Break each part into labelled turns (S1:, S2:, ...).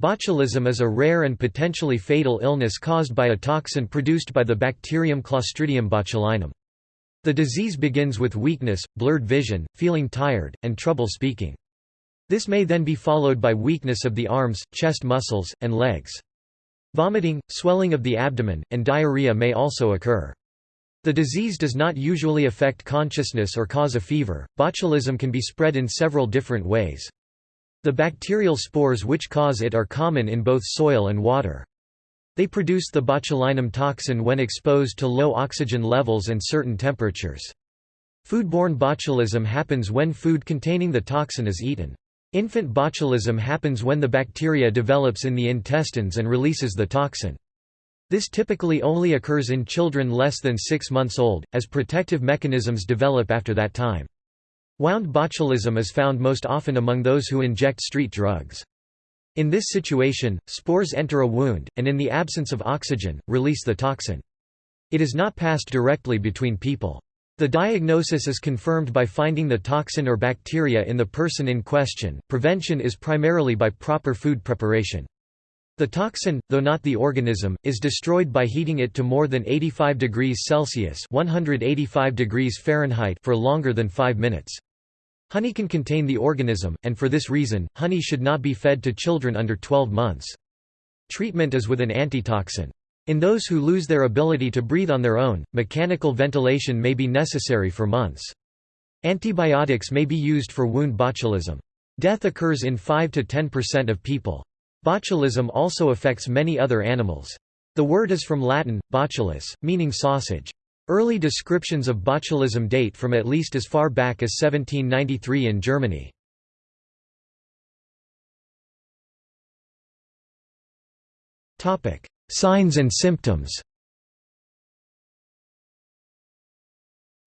S1: Botulism is a rare and potentially fatal illness caused by a toxin produced by the bacterium Clostridium botulinum. The disease begins with weakness, blurred vision, feeling tired, and trouble speaking. This may then be followed by weakness of the arms, chest muscles, and legs. Vomiting, swelling of the abdomen, and diarrhea may also occur. The disease does not usually affect consciousness or cause a fever. Botulism can be spread in several different ways. The bacterial spores which cause it are common in both soil and water. They produce the botulinum toxin when exposed to low oxygen levels and certain temperatures. Foodborne botulism happens when food containing the toxin is eaten. Infant botulism happens when the bacteria develops in the intestines and releases the toxin. This typically only occurs in children less than six months old, as protective mechanisms develop after that time. Wound botulism is found most often among those who inject street drugs. In this situation, spores enter a wound, and in the absence of oxygen, release the toxin. It is not passed directly between people. The diagnosis is confirmed by finding the toxin or bacteria in the person in question. Prevention is primarily by proper food preparation. The toxin, though not the organism, is destroyed by heating it to more than 85 degrees Celsius (185 degrees Fahrenheit) for longer than 5 minutes. Honey can contain the organism, and for this reason, honey should not be fed to children under 12 months. Treatment is with an antitoxin. In those who lose their ability to breathe on their own, mechanical ventilation may be necessary for months. Antibiotics may be used for wound botulism. Death occurs in 5 to 10% of people. Botulism also affects many other animals. The word is from Latin, botulus, meaning sausage. Early descriptions of botulism date from at least as far back as 1793 in Germany. Signs and symptoms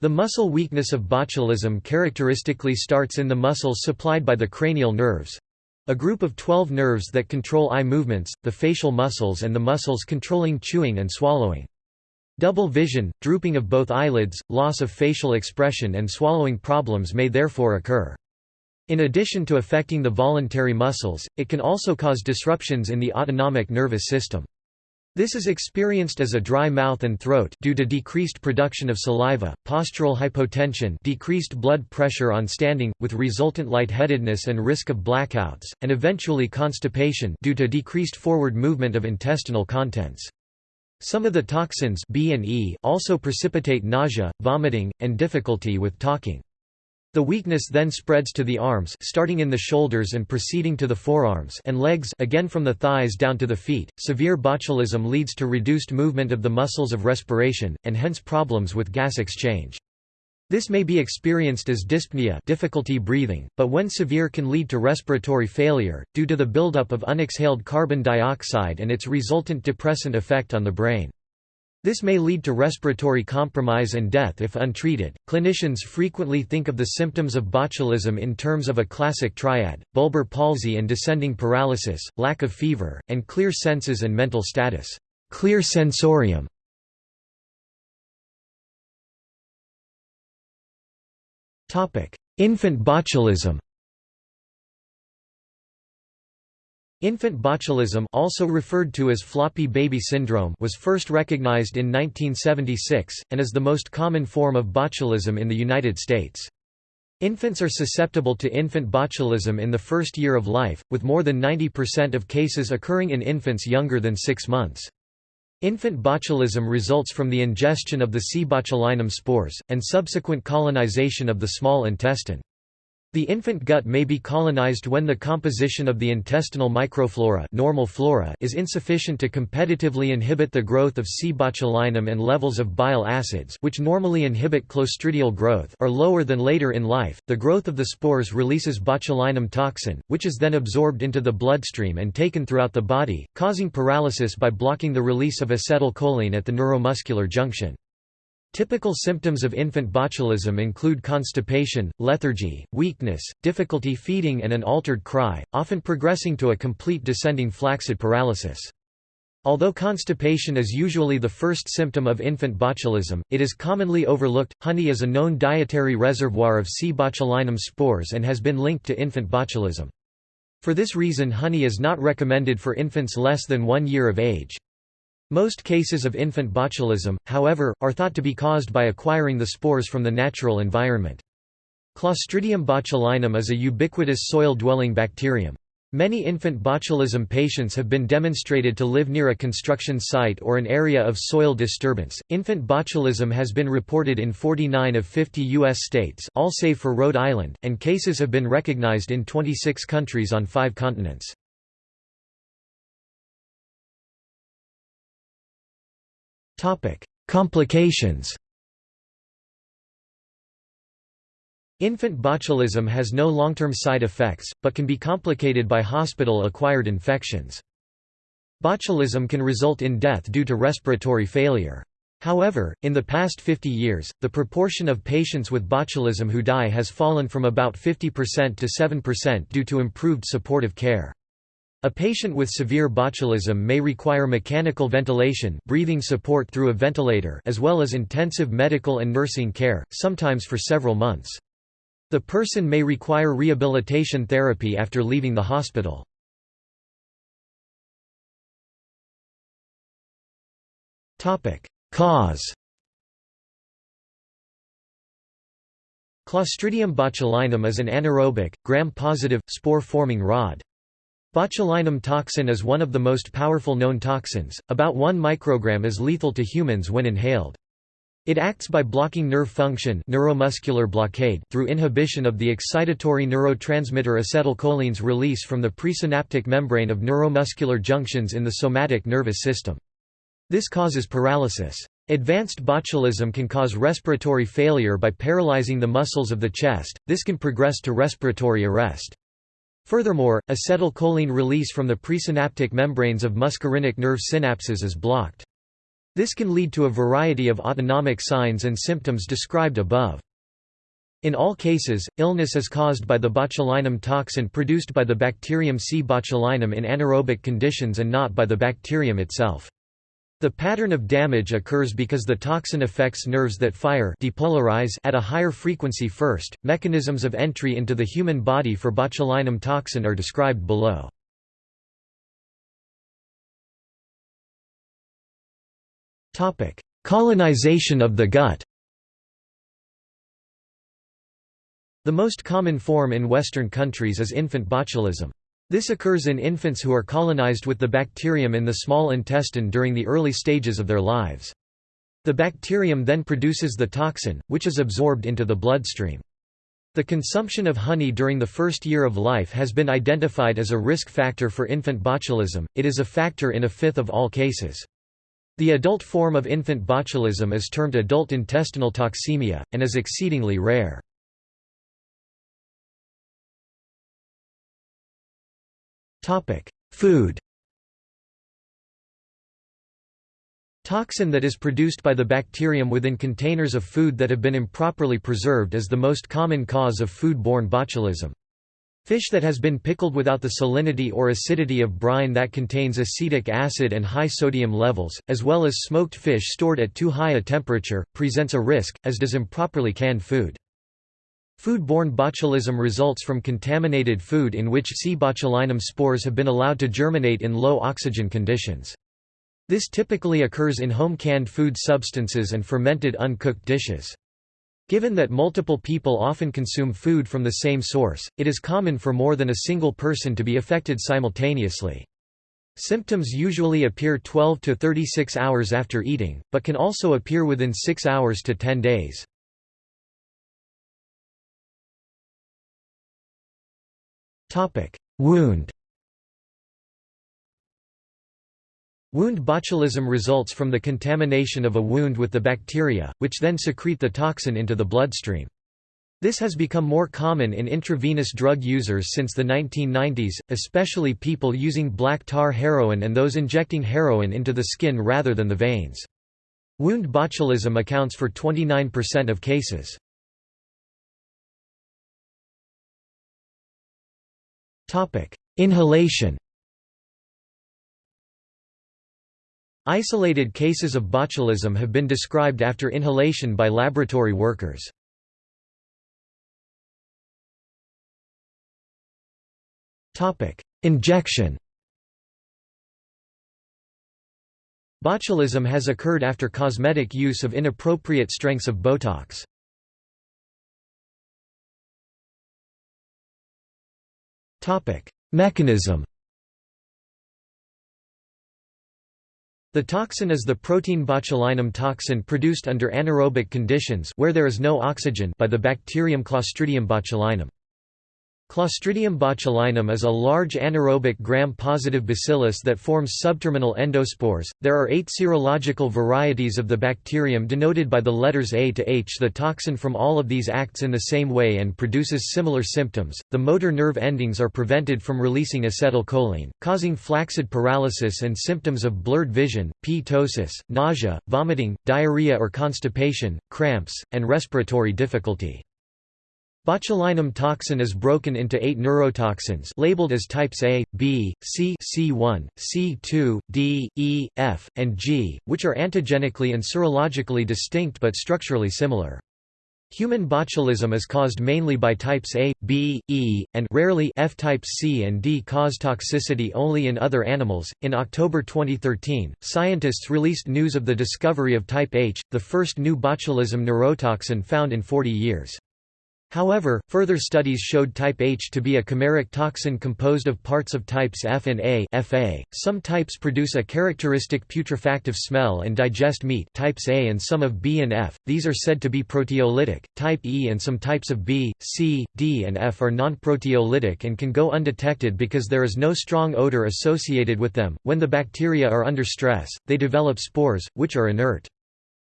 S1: The muscle weakness of botulism characteristically starts in the muscles supplied by the cranial nerves—a group of 12 nerves that control eye movements, the facial muscles and the muscles controlling chewing and swallowing. Double vision, drooping of both eyelids, loss of facial expression and swallowing problems may therefore occur. In addition to affecting the voluntary muscles, it can also cause disruptions in the autonomic nervous system. This is experienced as a dry mouth and throat due to decreased production of saliva, postural hypotension decreased blood pressure on standing, with resultant lightheadedness and risk of blackouts, and eventually constipation due to decreased forward movement of intestinal contents. Some of the toxins B and E also precipitate nausea, vomiting, and difficulty with talking. The weakness then spreads to the arms starting in the shoulders and proceeding to the forearms and legs again from the thighs down to the feet. Severe botulism leads to reduced movement of the muscles of respiration, and hence problems with gas exchange. This may be experienced as dyspnea difficulty breathing, but when severe can lead to respiratory failure, due to the buildup of unexhaled carbon dioxide and its resultant depressant effect on the brain. This may lead to respiratory compromise and death if untreated. Clinicians frequently think of the symptoms of botulism in terms of a classic triad bulbar palsy and descending paralysis, lack of fever, and clear senses and mental status. Clear sensorium Infant botulism Infant botulism also referred to as floppy baby syndrome was first recognized in 1976, and is the most common form of botulism in the United States. Infants are susceptible to infant botulism in the first year of life, with more than 90% of cases occurring in infants younger than six months. Infant botulism results from the ingestion of the C. botulinum spores, and subsequent colonization of the small intestine. The infant gut may be colonized when the composition of the intestinal microflora normal flora is insufficient to competitively inhibit the growth of C. botulinum and levels of bile acids which normally inhibit clostridial growth are lower than later in life. The growth of the spores releases botulinum toxin, which is then absorbed into the bloodstream and taken throughout the body, causing paralysis by blocking the release of acetylcholine at the neuromuscular junction. Typical symptoms of infant botulism include constipation, lethargy, weakness, difficulty feeding and an altered cry, often progressing to a complete descending flaccid paralysis. Although constipation is usually the first symptom of infant botulism, it is commonly overlooked. Honey is a known dietary reservoir of C. botulinum spores and has been linked to infant botulism. For this reason honey is not recommended for infants less than one year of age. Most cases of infant botulism, however, are thought to be caused by acquiring the spores from the natural environment. Clostridium botulinum is a ubiquitous soil-dwelling bacterium. Many infant botulism patients have been demonstrated to live near a construction site or an area of soil disturbance. Infant botulism has been reported in 49 of 50 U.S. states, all save for Rhode Island, and cases have been recognized in 26 countries on five continents. Complications Infant botulism has no long-term side effects, but can be complicated by hospital-acquired infections. Botulism can result in death due to respiratory failure. However, in the past 50 years, the proportion of patients with botulism who die has fallen from about 50% to 7% due to improved supportive care. A patient with severe botulism may require mechanical ventilation breathing support through a ventilator as well as intensive medical and nursing care, sometimes for several months. The person may require rehabilitation therapy after leaving the hospital. Cause Clostridium botulinum is an anaerobic, gram-positive, spore-forming rod. Botulinum toxin is one of the most powerful known toxins, about 1 microgram is lethal to humans when inhaled. It acts by blocking nerve function neuromuscular blockade through inhibition of the excitatory neurotransmitter acetylcholine's release from the presynaptic membrane of neuromuscular junctions in the somatic nervous system. This causes paralysis. Advanced botulism can cause respiratory failure by paralyzing the muscles of the chest, this can progress to respiratory arrest. Furthermore, acetylcholine release from the presynaptic membranes of muscarinic nerve synapses is blocked. This can lead to a variety of autonomic signs and symptoms described above. In all cases, illness is caused by the botulinum toxin produced by the bacterium C. botulinum in anaerobic conditions and not by the bacterium itself. The pattern of damage occurs because the toxin affects nerves that fire depolarize at a higher frequency first. Mechanisms of entry into the human body for botulinum toxin are described below. Topic: Colonization of the gut The most common form in Western countries is infant botulism. This occurs in infants who are colonized with the bacterium in the small intestine during the early stages of their lives. The bacterium then produces the toxin, which is absorbed into the bloodstream. The consumption of honey during the first year of life has been identified as a risk factor for infant botulism, it is a factor in a fifth of all cases. The adult form of infant botulism is termed adult intestinal toxemia, and is exceedingly rare. Food Toxin that is produced by the bacterium within containers of food that have been improperly preserved is the most common cause of food-borne botulism. Fish that has been pickled without the salinity or acidity of brine that contains acetic acid and high sodium levels, as well as smoked fish stored at too high a temperature, presents a risk, as does improperly canned food. Food-borne botulism results from contaminated food in which C. botulinum spores have been allowed to germinate in low oxygen conditions. This typically occurs in home canned food substances and fermented uncooked dishes. Given that multiple people often consume food from the same source, it is common for more than a single person to be affected simultaneously. Symptoms usually appear 12 to 36 hours after eating, but can also appear within 6 hours to 10 days. Wound Wound botulism results from the contamination of a wound with the bacteria, which then secrete the toxin into the bloodstream. This has become more common in intravenous drug users since the 1990s, especially people using black tar heroin and those injecting heroin into the skin rather than the veins. Wound botulism accounts for 29% of cases. Inhalation Isolated cases of botulism have been described after inhalation by laboratory workers. Injection Botulism has occurred after cosmetic use of inappropriate strengths of Botox. Mechanism The toxin is the protein botulinum toxin produced under anaerobic conditions where there is no oxygen by the bacterium Clostridium botulinum. Clostridium botulinum is a large anaerobic gram-positive bacillus that forms subterminal endospores. There are eight serological varieties of the bacterium denoted by the letters A to H. The toxin from all of these acts in the same way and produces similar symptoms. The motor nerve endings are prevented from releasing acetylcholine, causing flaccid paralysis and symptoms of blurred vision, ptosis, nausea, vomiting, diarrhea or constipation, cramps, and respiratory difficulty. Botulinum toxin is broken into eight neurotoxins labeled as types A, B, C C1, C2, D, E, F, and G, which are antigenically and serologically distinct but structurally similar. Human botulism is caused mainly by types A, B, E, and rarely F types C and D cause toxicity only in other animals. In October 2013, scientists released news of the discovery of type H, the first new botulism neurotoxin found in 40 years. However, further studies showed type H to be a chimeric toxin composed of parts of types F and A FA. .Some types produce a characteristic putrefactive smell and digest meat types A and some of B and F, these are said to be proteolytic, type E and some types of B, C, D and F are non-proteolytic and can go undetected because there is no strong odor associated with them. When the bacteria are under stress, they develop spores, which are inert.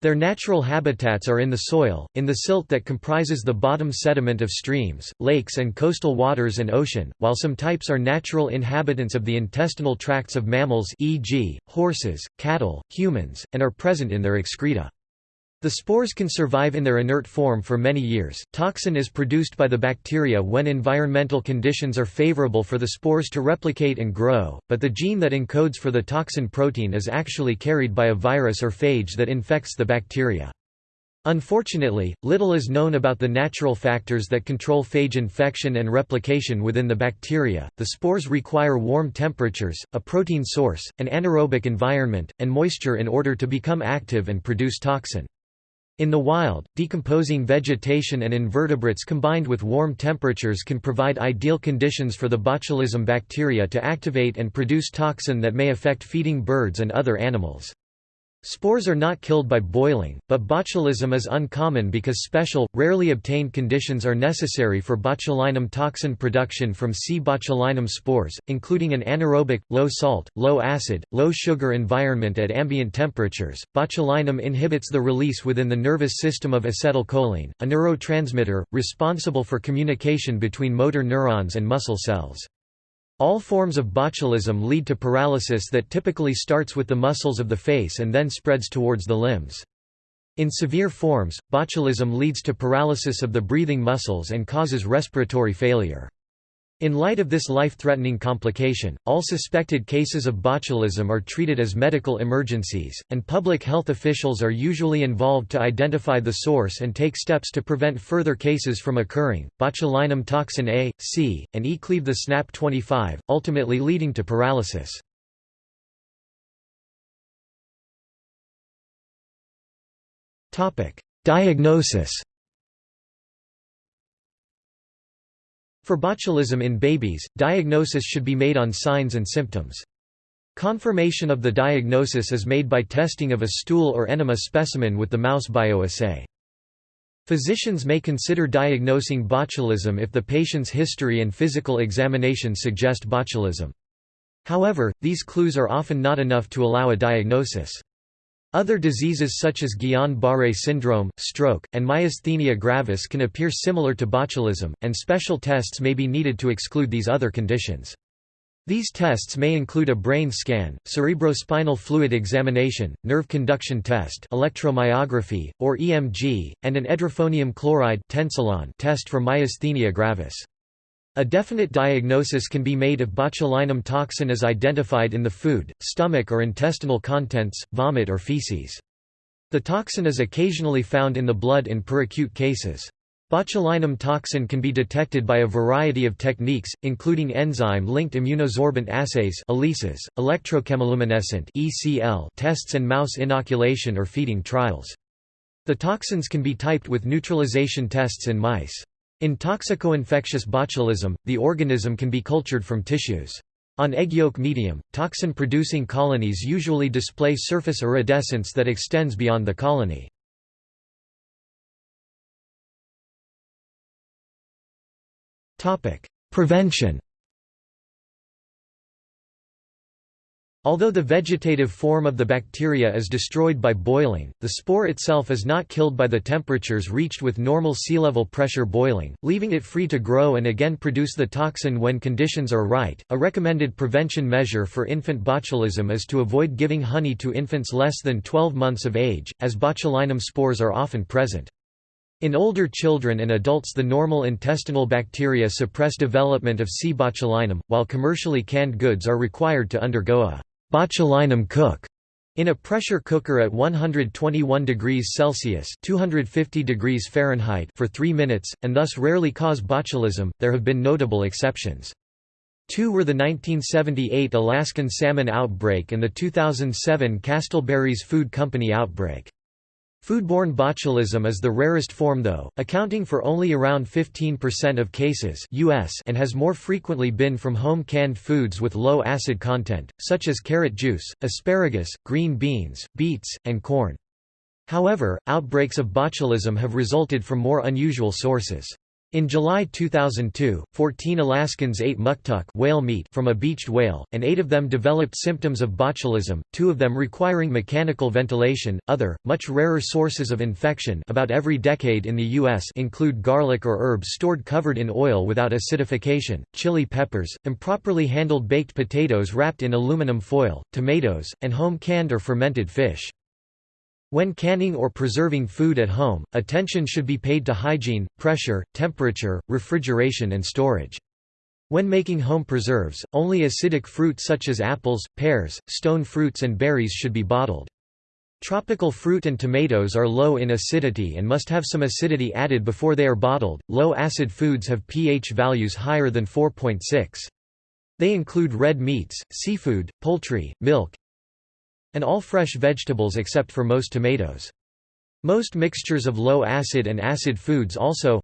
S1: Their natural habitats are in the soil, in the silt that comprises the bottom sediment of streams, lakes and coastal waters and ocean, while some types are natural inhabitants of the intestinal tracts of mammals e.g., horses, cattle, humans, and are present in their excreta. The spores can survive in their inert form for many years. Toxin is produced by the bacteria when environmental conditions are favorable for the spores to replicate and grow, but the gene that encodes for the toxin protein is actually carried by a virus or phage that infects the bacteria. Unfortunately, little is known about the natural factors that control phage infection and replication within the bacteria. The spores require warm temperatures, a protein source, an anaerobic environment, and moisture in order to become active and produce toxin. In the wild, decomposing vegetation and invertebrates combined with warm temperatures can provide ideal conditions for the botulism bacteria to activate and produce toxin that may affect feeding birds and other animals. Spores are not killed by boiling, but botulism is uncommon because special, rarely obtained conditions are necessary for botulinum toxin production from C. botulinum spores, including an anaerobic, low-salt, low-acid, low-sugar environment at ambient temperatures. Botulinum inhibits the release within the nervous system of acetylcholine, a neurotransmitter, responsible for communication between motor neurons and muscle cells. All forms of botulism lead to paralysis that typically starts with the muscles of the face and then spreads towards the limbs. In severe forms, botulism leads to paralysis of the breathing muscles and causes respiratory failure. In light of this life-threatening complication, all suspected cases of botulism are treated as medical emergencies, and public health officials are usually involved to identify the source and take steps to prevent further cases from occurring. Botulinum toxin A, C, and E cleave the SNAP25, ultimately leading to paralysis. Topic: Diagnosis For botulism in babies, diagnosis should be made on signs and symptoms. Confirmation of the diagnosis is made by testing of a stool or enema specimen with the mouse bioassay. Physicians may consider diagnosing botulism if the patient's history and physical examination suggest botulism. However, these clues are often not enough to allow a diagnosis. Other diseases such as Guillain-Barré syndrome, stroke, and myasthenia gravis can appear similar to botulism, and special tests may be needed to exclude these other conditions. These tests may include a brain scan, cerebrospinal fluid examination, nerve conduction test electromyography, or EMG, and an edrophonium chloride test for myasthenia gravis. A definite diagnosis can be made if botulinum toxin is identified in the food, stomach or intestinal contents, vomit or feces. The toxin is occasionally found in the blood in peracute cases. Botulinum toxin can be detected by a variety of techniques, including enzyme-linked immunosorbent assays electrochemiluminescent tests and mouse inoculation or feeding trials. The toxins can be typed with neutralization tests in mice. In toxico-infectious botulism, the organism can be cultured from tissues. On egg yolk medium, toxin-producing colonies usually display surface iridescence that extends beyond the colony. Prevention Although the vegetative form of the bacteria is destroyed by boiling, the spore itself is not killed by the temperatures reached with normal sea level pressure boiling, leaving it free to grow and again produce the toxin when conditions are right. A recommended prevention measure for infant botulism is to avoid giving honey to infants less than 12 months of age, as botulinum spores are often present. In older children and adults the normal intestinal bacteria suppress development of C. botulinum, while commercially canned goods are required to undergo a botulinum cook in a pressure cooker at 121 degrees Celsius (250 degrees Fahrenheit) for 3 minutes and thus rarely cause botulism. There have been notable exceptions. Two were the 1978 Alaskan salmon outbreak and the 2007 Castleberry's Food Company outbreak. Foodborne botulism is the rarest form though, accounting for only around 15% of cases US and has more frequently been from home canned foods with low acid content, such as carrot juice, asparagus, green beans, beets, and corn. However, outbreaks of botulism have resulted from more unusual sources. In July 2002, 14 Alaskans ate muktuk whale meat from a beached whale, and eight of them developed symptoms of botulism, two of them requiring mechanical ventilation. Other, much rarer sources of infection about every decade in the U.S. include garlic or herbs stored covered in oil without acidification, chili peppers, improperly handled baked potatoes wrapped in aluminum foil, tomatoes, and home canned or fermented fish. When canning or preserving food at home, attention should be paid to hygiene, pressure, temperature, refrigeration and storage. When making home preserves, only acidic fruit such as apples, pears, stone fruits and berries should be bottled. Tropical fruit and tomatoes are low in acidity and must have some acidity added before they are bottled. Low acid foods have pH values higher than 4.6. They include red meats, seafood, poultry, milk, and all fresh vegetables except for most tomatoes. Most mixtures of low acid and acid foods also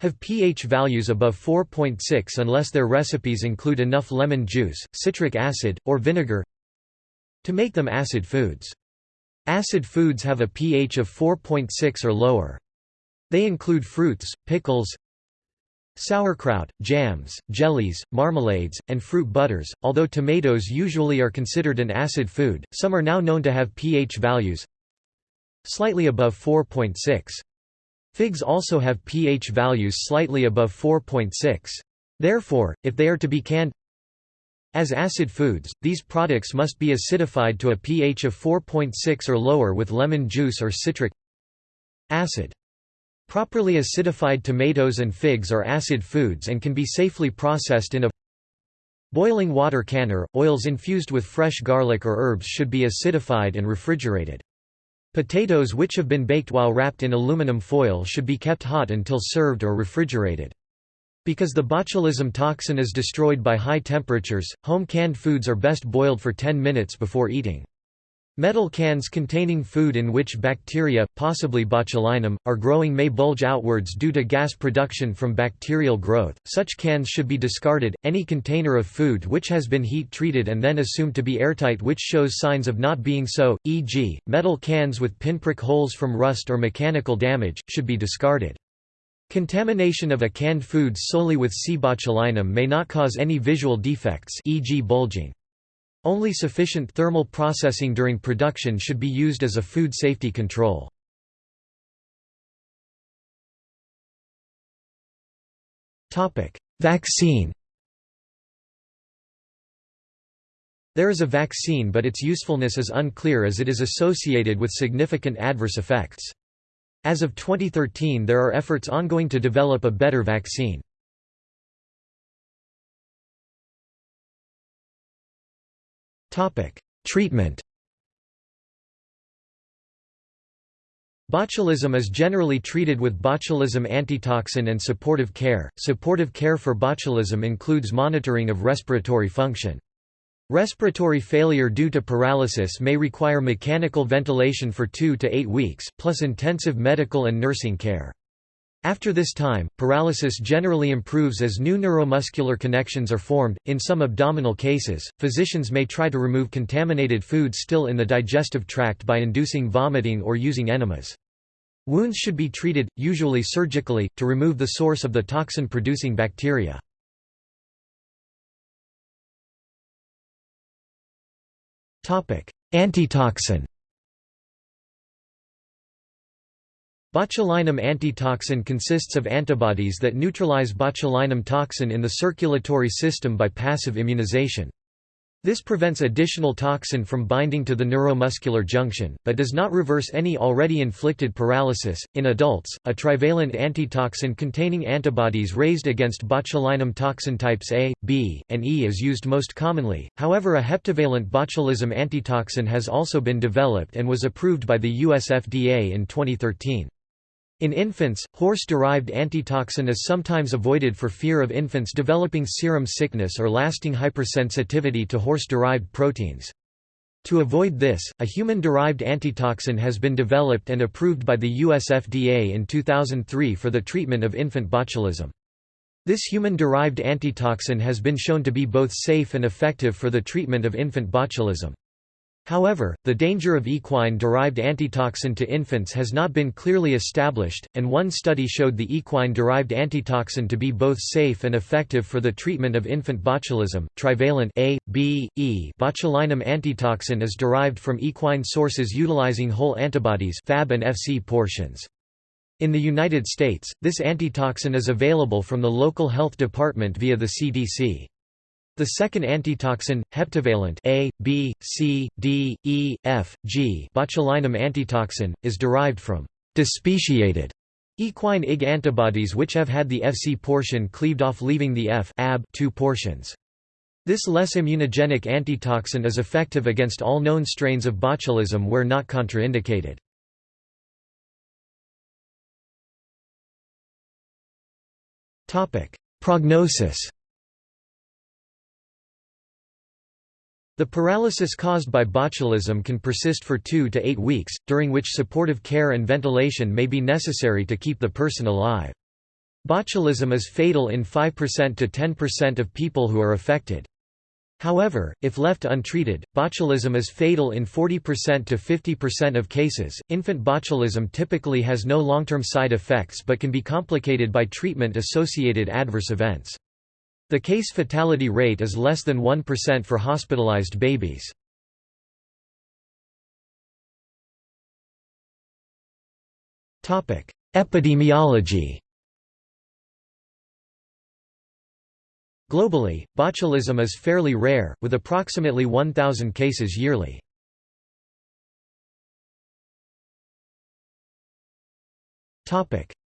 S1: have pH values above 4.6 unless their recipes include enough lemon juice, citric acid, or vinegar to make them acid foods. Acid foods have a pH of 4.6 or lower. They include fruits, pickles, Sauerkraut, jams, jellies, marmalades, and fruit butters. Although tomatoes usually are considered an acid food, some are now known to have pH values slightly above 4.6. Figs also have pH values slightly above 4.6. Therefore, if they are to be canned as acid foods, these products must be acidified to a pH of 4.6 or lower with lemon juice or citric acid. Properly acidified tomatoes and figs are acid foods and can be safely processed in a boiling water canner. Oils infused with fresh garlic or herbs should be acidified and refrigerated. Potatoes which have been baked while wrapped in aluminum foil should be kept hot until served or refrigerated. Because the botulism toxin is destroyed by high temperatures, home canned foods are best boiled for 10 minutes before eating. Metal cans containing food in which bacteria, possibly botulinum, are growing may bulge outwards due to gas production from bacterial growth. Such cans should be discarded. Any container of food which has been heat treated and then assumed to be airtight which shows signs of not being so, e.g., metal cans with pinprick holes from rust or mechanical damage, should be discarded. Contamination of a canned food solely with C. botulinum may not cause any visual defects e.g. bulging. Only sufficient thermal processing during production should be used as a food safety control. Vaccine There is a vaccine but its usefulness is unclear as it is associated with significant adverse effects. As of 2013 there are efforts ongoing to develop a better vaccine. Treatment Botulism is generally treated with botulism antitoxin and supportive care. Supportive care for botulism includes monitoring of respiratory function. Respiratory failure due to paralysis may require mechanical ventilation for 2 to 8 weeks, plus intensive medical and nursing care. After this time, paralysis generally improves as new neuromuscular connections are formed. In some abdominal cases, physicians may try to remove contaminated food still in the digestive tract by inducing vomiting or using enemas. Wounds should be treated, usually surgically, to remove the source of the toxin-producing bacteria. Antitoxin Botulinum antitoxin consists of antibodies that neutralize botulinum toxin in the circulatory system by passive immunization. This prevents additional toxin from binding to the neuromuscular junction, but does not reverse any already inflicted paralysis. In adults, a trivalent antitoxin containing antibodies raised against botulinum toxin types A, B, and E is used most commonly, however, a heptavalent botulism antitoxin has also been developed and was approved by the US FDA in 2013. In infants, horse-derived antitoxin is sometimes avoided for fear of infants developing serum sickness or lasting hypersensitivity to horse-derived proteins. To avoid this, a human-derived antitoxin has been developed and approved by the US FDA in 2003 for the treatment of infant botulism. This human-derived antitoxin has been shown to be both safe and effective for the treatment of infant botulism. However, the danger of equine-derived antitoxin to infants has not been clearly established, and one study showed the equine-derived antitoxin to be both safe and effective for the treatment of infant botulism. Trivalent A, B, E botulinum antitoxin is derived from equine sources utilizing whole antibodies Fab and FC portions. In the United States, this antitoxin is available from the local health department via the CDC. The second antitoxin, heptavalent A, B, C, D, E, F, G botulinum antitoxin, is derived from despeciated equine Ig antibodies which have had the Fc portion cleaved off leaving the F AB two portions. This less immunogenic antitoxin is effective against all known strains of botulism where not contraindicated. Prognosis The paralysis caused by botulism can persist for 2 to 8 weeks, during which supportive care and ventilation may be necessary to keep the person alive. Botulism is fatal in 5% to 10% of people who are affected. However, if left untreated, botulism is fatal in 40% to 50% of cases. Infant botulism typically has no long-term side effects but can be complicated by treatment-associated adverse events. The case fatality rate is less than 1% for hospitalized babies. Epidemiology Globally, botulism is fairly rare, with approximately 1,000 cases yearly.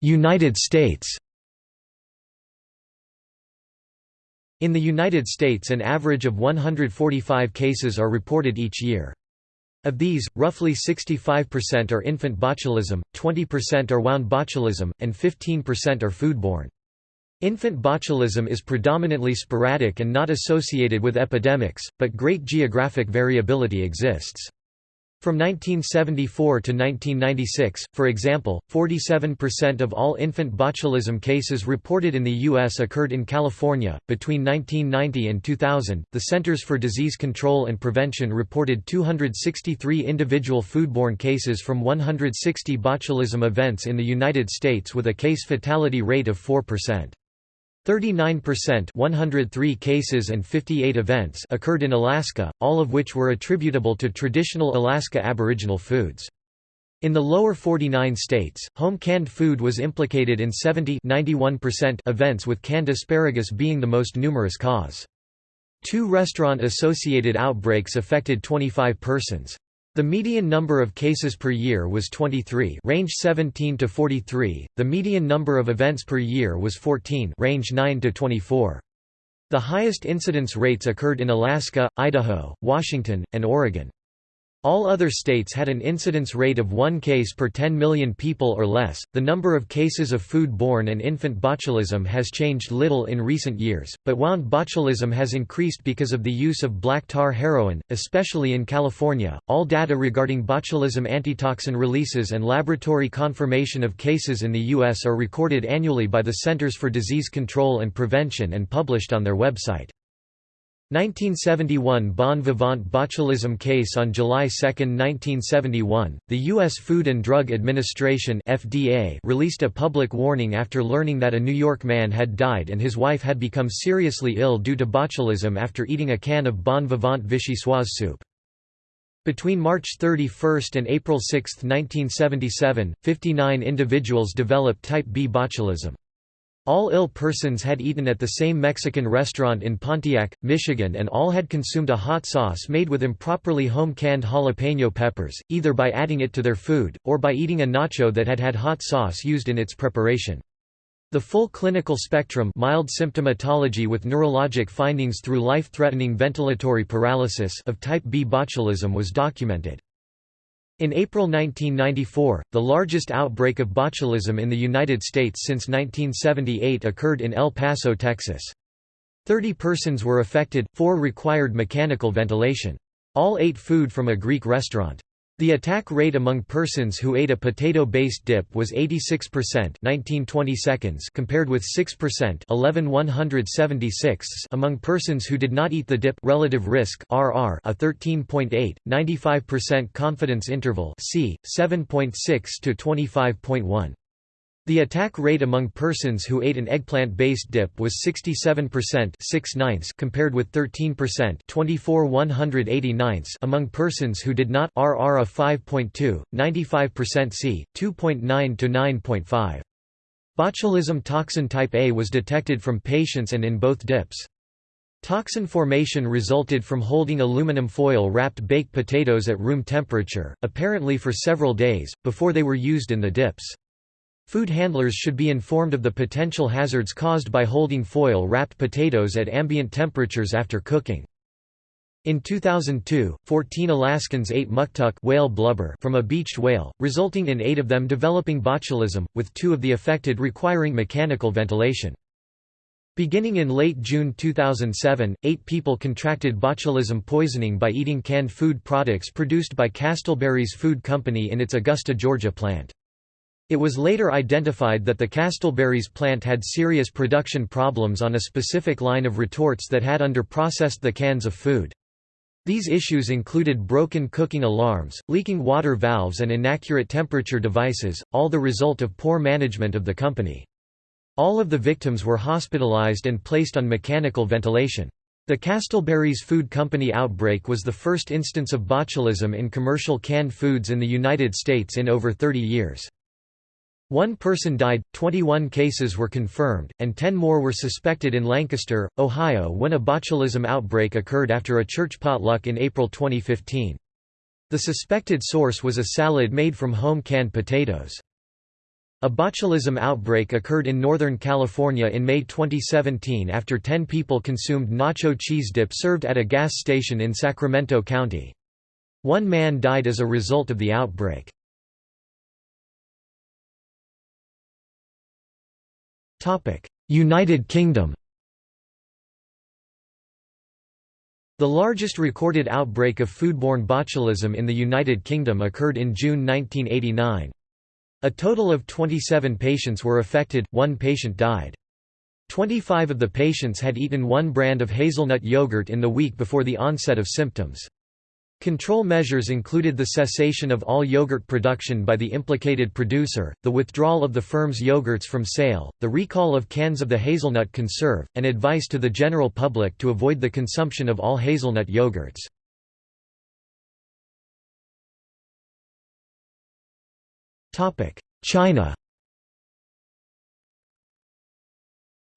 S1: United States In the United States an average of 145 cases are reported each year. Of these, roughly 65% are infant botulism, 20% are wound botulism, and 15% are foodborne. Infant botulism is predominantly sporadic and not associated with epidemics, but great geographic variability exists. From 1974 to 1996, for example, 47% of all infant botulism cases reported in the U.S. occurred in California. Between 1990 and 2000, the Centers for Disease Control and Prevention reported 263 individual foodborne cases from 160 botulism events in the United States with a case fatality rate of 4%. 39% 103 cases and 58 events occurred in Alaska, all of which were attributable to traditional Alaska Aboriginal foods. In the lower 49 states, home canned food was implicated in 70 events with canned asparagus being the most numerous cause. Two restaurant-associated outbreaks affected 25 persons. The median number of cases per year was 23 range 17 to 43, the median number of events per year was 14 range 9 to 24. The highest incidence rates occurred in Alaska, Idaho, Washington, and Oregon. All other states had an incidence rate of one case per 10 million people or less. The number of cases of food borne and infant botulism has changed little in recent years, but wound botulism has increased because of the use of black tar heroin, especially in California. All data regarding botulism antitoxin releases and laboratory confirmation of cases in the U.S. are recorded annually by the Centers for Disease Control and Prevention and published on their website. 1971 Bon Vivant botulism case On July 2, 1971, the U.S. Food and Drug Administration FDA released a public warning after learning that a New York man had died and his wife had become seriously ill due to botulism after eating a can of Bon Vivant Vichyssoise soup. Between March 31 and April 6, 1977, 59 individuals developed type B botulism. All ill persons had eaten at the same Mexican restaurant in Pontiac, Michigan and all had consumed a hot sauce made with improperly home-canned jalapeno peppers, either by adding it to their food, or by eating a nacho that had had hot sauce used in its preparation. The full clinical spectrum mild symptomatology with neurologic findings through life-threatening ventilatory paralysis of type B botulism was documented. In April 1994, the largest outbreak of botulism in the United States since 1978 occurred in El Paso, Texas. Thirty persons were affected, four required mechanical ventilation. All ate food from a Greek restaurant. The attack rate among persons who ate a potato-based dip was 86% 1920 seconds compared with 6% 11 176 among persons who did not eat the dip. Relative risk RR a 13.8 95% confidence interval C 7.6 to 25.1 the attack rate among persons who ate an eggplant-based dip was 67% 6 compared with 13% 24 among persons who did not RR of 5.2, 95% C, 2.9 to 9.5. Botulism toxin type A was detected from patients and in both dips. Toxin formation resulted from holding aluminum foil-wrapped baked potatoes at room temperature, apparently for several days, before they were used in the dips. Food handlers should be informed of the potential hazards caused by holding foil-wrapped potatoes at ambient temperatures after cooking. In 2002, 14 Alaskans ate muktuk whale blubber from a beached whale, resulting in eight of them developing botulism, with two of the affected requiring mechanical ventilation. Beginning in late June 2007, eight people contracted botulism poisoning by eating canned food products produced by Castleberry's Food Company in its Augusta, Georgia plant. It was later identified that the Castleberry's plant had serious production problems on a specific line of retorts that had underprocessed the cans of food. These issues included broken cooking alarms, leaking water valves and inaccurate temperature devices, all the result of poor management of the company. All of the victims were hospitalized and placed on mechanical ventilation. The Castleberry's Food Company outbreak was the first instance of botulism in commercial canned foods in the United States in over 30 years. One person died, 21 cases were confirmed, and 10 more were suspected in Lancaster, Ohio when a botulism outbreak occurred after a church potluck in April 2015. The suspected source was a salad made from home canned potatoes. A botulism outbreak occurred in Northern California in May 2017 after 10 people consumed nacho cheese dip served at a gas station in Sacramento County. One man died as a result of the outbreak. United Kingdom The largest recorded outbreak of foodborne botulism in the United Kingdom occurred in June 1989. A total of 27 patients were affected, one patient died. 25 of the patients had eaten one brand of hazelnut yogurt in the week before the onset of symptoms. Control measures included the cessation of all yogurt production by the implicated producer, the withdrawal of the firm's yogurts from sale, the recall of cans of the hazelnut conserve, and advice to the general public to avoid the consumption of all hazelnut yogurts. China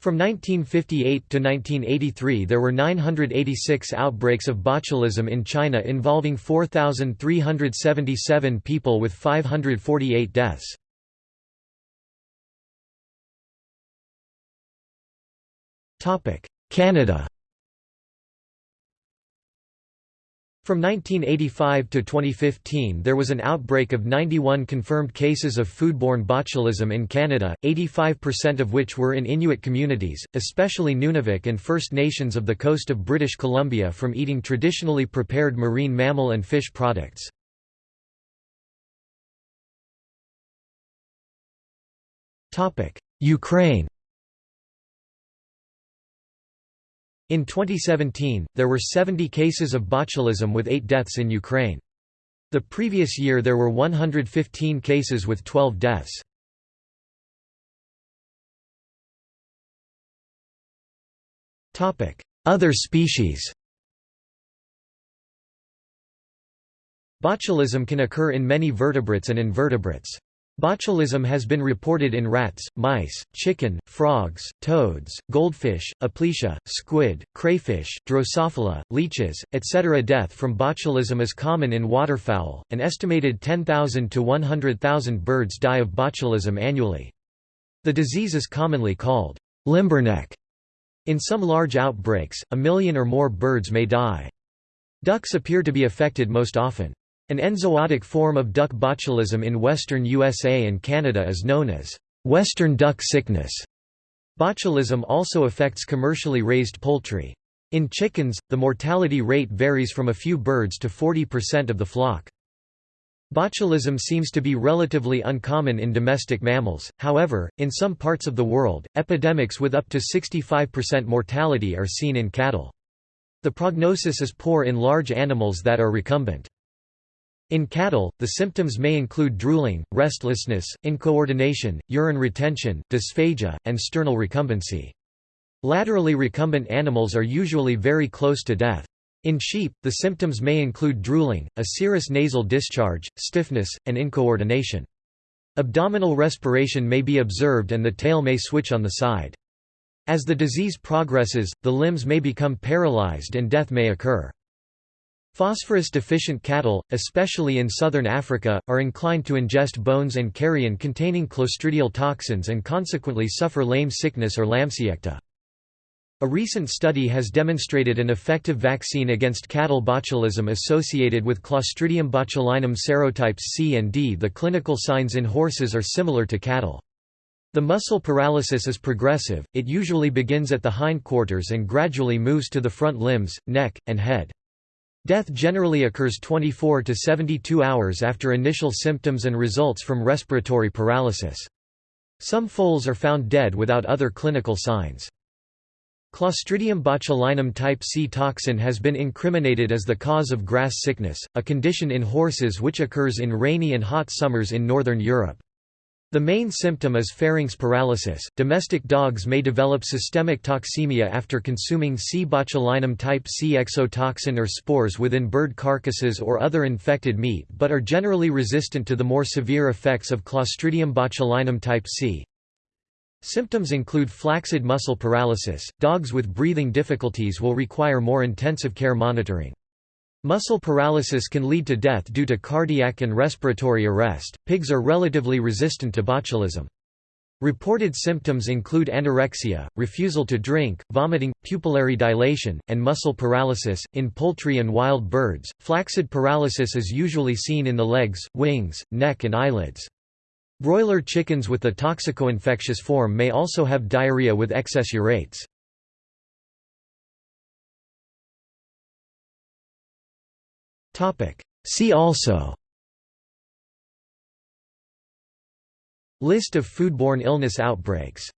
S1: From 1958 to 1983 there were 986 outbreaks of botulism in China involving 4,377 people with 548 deaths. Canada From 1985 to 2015 there was an outbreak of 91 confirmed cases of foodborne botulism in Canada, 85% of which were in Inuit communities, especially Nunavik and First Nations of the coast of British Columbia from eating traditionally prepared marine mammal and fish products. Ukraine In 2017, there were 70 cases of botulism with 8 deaths in Ukraine. The previous year there were 115 cases with 12 deaths. Other species Botulism can occur in many vertebrates and invertebrates. Botulism has been reported in rats, mice, chicken, frogs, toads, goldfish, aplysia, squid, crayfish, Drosophila, leeches, etc. Death from botulism is common in waterfowl, an estimated 10,000 to 100,000 birds die of botulism annually. The disease is commonly called limberneck. In some large outbreaks, a million or more birds may die. Ducks appear to be affected most often. An enzootic form of duck botulism in western USA and Canada is known as western duck sickness. Botulism also affects commercially raised poultry. In chickens, the mortality rate varies from a few birds to 40% of the flock. Botulism seems to be relatively uncommon in domestic mammals, however, in some parts of the world, epidemics with up to 65% mortality are seen in cattle. The prognosis is poor in large animals that are recumbent. In cattle, the symptoms may include drooling, restlessness, incoordination, urine retention, dysphagia, and sternal recumbency. Laterally recumbent animals are usually very close to death. In sheep, the symptoms may include drooling, a serous nasal discharge, stiffness, and incoordination. Abdominal respiration may be observed and the tail may switch on the side. As the disease progresses, the limbs may become paralyzed and death may occur. Phosphorus-deficient cattle, especially in southern Africa, are inclined to ingest bones and carrion containing clostridial toxins and consequently suffer lame sickness or lamsiekte. A recent study has demonstrated an effective vaccine against cattle botulism associated with Clostridium botulinum serotypes C and D. The clinical signs in horses are similar to cattle. The muscle paralysis is progressive, it usually begins at the hindquarters and gradually moves to the front limbs, neck, and head. Death generally occurs 24 to 72 hours after initial symptoms and results from respiratory paralysis. Some foals are found dead without other clinical signs. Clostridium botulinum type C toxin has been incriminated as the cause of grass sickness, a condition in horses which occurs in rainy and hot summers in northern Europe. The main symptom is pharynx paralysis. Domestic dogs may develop systemic toxemia after consuming C. botulinum type C exotoxin or spores within bird carcasses or other infected meat but are generally resistant to the more severe effects of Clostridium botulinum type C. Symptoms include flaccid muscle paralysis. Dogs with breathing difficulties will require more intensive care monitoring. Muscle paralysis can lead to death due to cardiac and respiratory arrest. Pigs are relatively resistant to botulism. Reported symptoms include anorexia, refusal to drink, vomiting, pupillary dilation, and muscle paralysis. In poultry and wild birds, flaccid paralysis is usually seen in the legs, wings, neck, and eyelids. Broiler chickens with the toxicoinfectious form may also have diarrhea with excess urates. See also. List of foodborne illness outbreaks